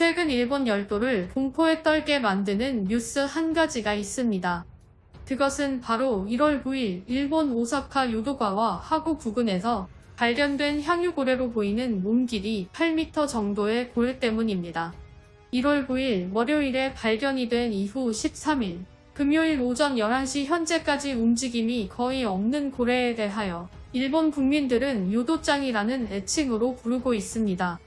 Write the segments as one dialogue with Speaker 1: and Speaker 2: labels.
Speaker 1: 최근 일본 열도를 공포에 떨게 만드는 뉴스 한 가지가 있습니다. 그것은 바로 1월 9일 일본 오사카 요도가와 하구 부근에서 발견된 향유고래로 보이는 몸 길이 8m 정도의 고래 때문입니다. 1월 9일 월요일에 발견이 된 이후 13일 금요일 오전 11시 현재까지 움직임이 거의 없는 고래에 대하여 일본 국민들은 요도짱이라는 애칭으로 부르고 있습니다.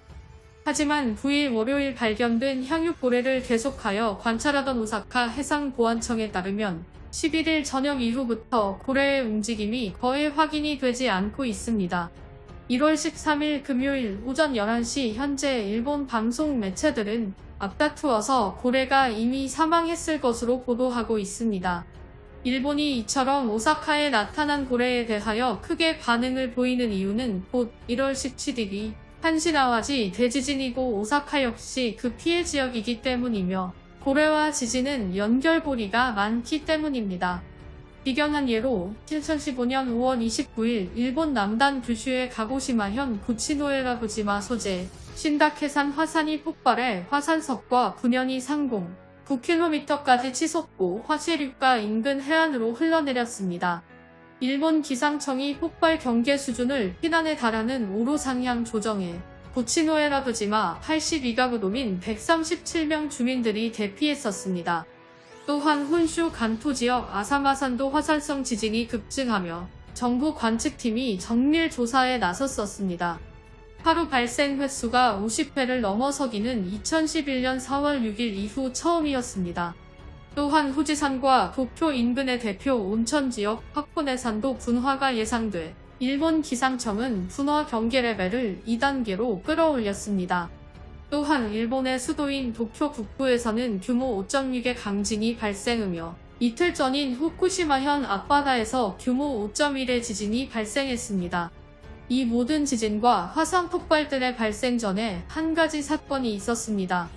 Speaker 1: 하지만 9일 월요일 발견된 향유 고래를 계속하여 관찰하던 오사카 해상보안청에 따르면 11일 저녁 이후부터 고래의 움직임이 거의 확인이 되지 않고 있습니다. 1월 13일 금요일 오전 11시 현재 일본 방송 매체들은 앞다투어서 고래가 이미 사망했을 것으로 보도하고 있습니다. 일본이 이처럼 오사카에 나타난 고래에 대하여 크게 반응을 보이는 이유는 곧 1월 17일이 한시나와지 대지진이고 오사카 역시 그 피해 지역이기 때문이며 고래와 지진은 연결고리가 많기 때문입니다. 비견한 예로 2015년 5월 29일 일본 남단 규슈의 가고시마현 구치노에라부지마 소재 신다케산 화산이 폭발해 화산석과 분연이 상공 9km까지 치솟고 화쇄륙과 인근 해안으로 흘러내렸습니다. 일본 기상청이 폭발 경계 수준을 피난에 달하는 5로 상향 조정해 구치노에라부지마 82가구 도민 137명 주민들이 대피했었습니다. 또한 혼슈 간토 지역 아사마산도 화산성 지진이 급증하며 정부 관측팀이 정밀 조사에 나섰었습니다. 하루 발생 횟수가 50회를 넘어서기는 2011년 4월 6일 이후 처음이었습니다. 또한 후지산과 도쿄 인근의 대표 온천지역 확보내산도 분화가 예상돼 일본 기상청은 분화 경계 레벨을 2단계로 끌어올렸습니다. 또한 일본의 수도인 도쿄 북부에서는 규모 5.6의 강진이 발생하며 이틀 전인 후쿠시마현 앞바다에서 규모 5.1의 지진이 발생했습니다. 이 모든 지진과 화산 폭발들의 발생 전에 한 가지 사건이 있었습니다.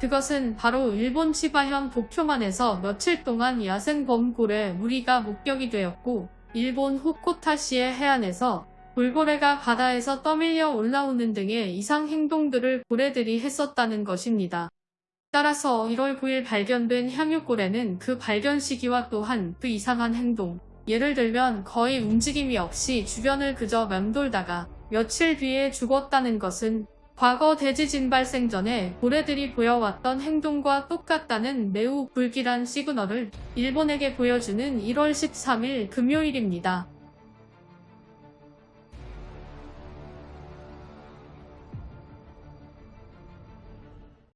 Speaker 1: 그것은 바로 일본 치바현 도쿄만에서 며칠 동안 야생 범고래 무리가 목격이 되었고 일본 후코타시의 해안에서 돌고래가 바다에서 떠밀려 올라오는 등의 이상 행동들을 고래들이 했었다는 것입니다. 따라서 1월 9일 발견된 향유고래는 그 발견 시기와 또한 그 이상한 행동, 예를 들면 거의 움직임이 없이 주변을 그저 맴돌다가 며칠 뒤에 죽었다는 것은 과거 대지진 발생 전에 고래들이 보여왔던 행동과 똑같다는 매우 불길한 시그널을 일본에게 보여주는 1월 13일 금요일입니다.